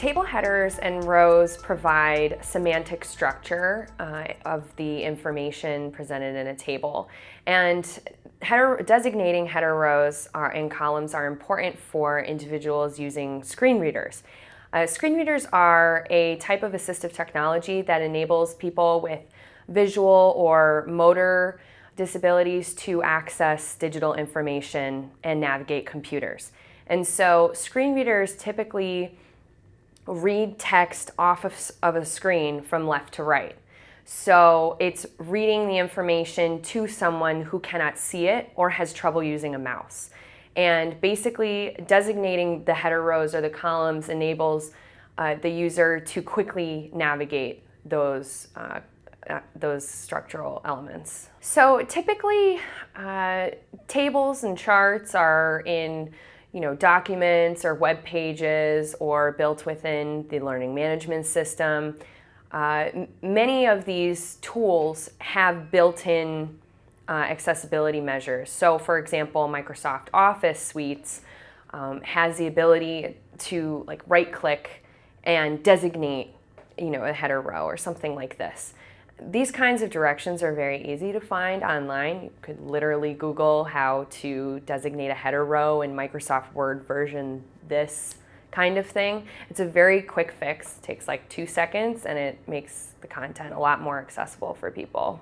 Table headers and rows provide semantic structure uh, of the information presented in a table. And header, designating header rows are, and columns are important for individuals using screen readers. Uh, screen readers are a type of assistive technology that enables people with visual or motor disabilities to access digital information and navigate computers. And so screen readers typically read text off of, of a screen from left to right. So it's reading the information to someone who cannot see it or has trouble using a mouse. And basically designating the header rows or the columns enables uh, the user to quickly navigate those uh, uh, those structural elements. So typically, uh, tables and charts are in you know, documents or web pages or built within the learning management system. Uh, many of these tools have built-in uh, accessibility measures. So for example, Microsoft Office Suites um, has the ability to like right click and designate you know, a header row or something like this. These kinds of directions are very easy to find online. You could literally Google how to designate a header row in Microsoft Word version this kind of thing. It's a very quick fix, it takes like two seconds and it makes the content a lot more accessible for people.